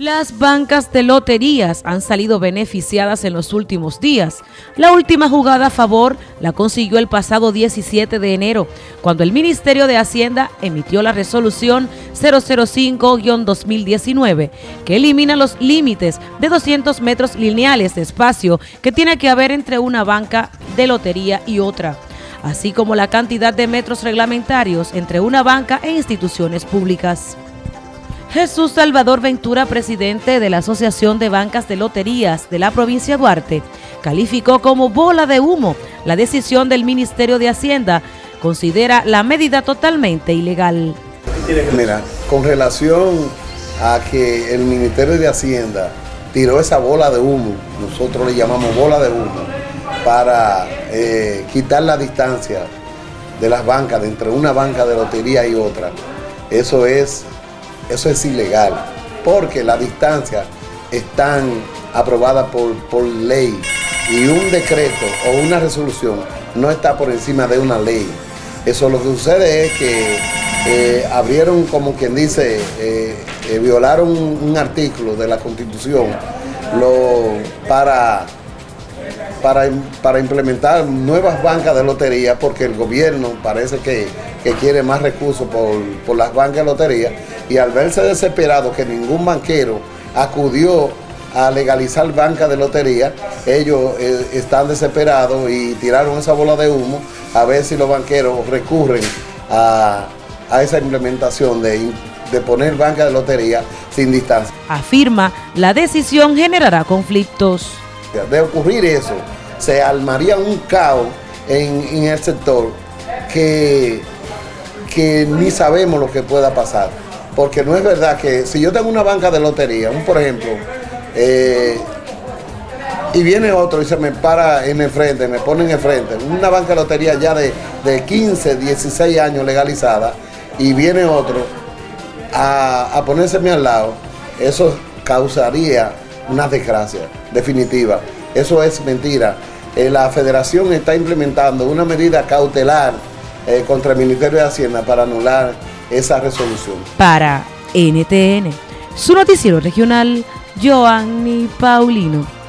Las bancas de loterías han salido beneficiadas en los últimos días. La última jugada a favor la consiguió el pasado 17 de enero, cuando el Ministerio de Hacienda emitió la resolución 005-2019, que elimina los límites de 200 metros lineales de espacio que tiene que haber entre una banca de lotería y otra así como la cantidad de metros reglamentarios entre una banca e instituciones públicas. Jesús Salvador Ventura, presidente de la Asociación de Bancas de Loterías de la provincia de Duarte, calificó como bola de humo la decisión del Ministerio de Hacienda. Considera la medida totalmente ilegal. Mira, con relación a que el Ministerio de Hacienda tiró esa bola de humo, nosotros le llamamos bola de humo, para eh, quitar la distancia de las bancas, de entre una banca de lotería y otra. Eso es eso es ilegal, porque las distancias están aprobadas por, ley y un decreto o una resolución no está por encima de una ley. Eso lo que sucede es que eh, abrieron, como quien dice, eh, eh, violaron un, artículo de la Constitución lo, para, para, para, implementar nuevas bancas de lotería, porque el gobierno parece que, quiere más recursos por, por las bancas de lotería y al verse desesperado que ningún banquero acudió a legalizar banca de lotería, ellos eh, están desesperados y tiraron esa bola de humo a ver si los banqueros recurren a, esa implementación de, de poner banca de lotería sin distancia. Afirma, la decisión generará conflictos. De ocurrir eso, se armaría un caos en, el sector que, que ni sabemos lo que pueda pasar porque no es verdad que si yo tengo una banca de lotería, un por ejemplo, eh, y viene otro y se me para en el frente, me pone en el frente, una banca de lotería ya de, 15, 16 años legalizada, y viene otro a, a ponérseme al lado, eso causaría una desgracia definitiva. Eso es mentira. Eh, la federación está implementando una medida cautelar eh, contra el Ministerio de Hacienda para anular esa resolución. Para NTN, su noticiero regional, Joanny Paulino.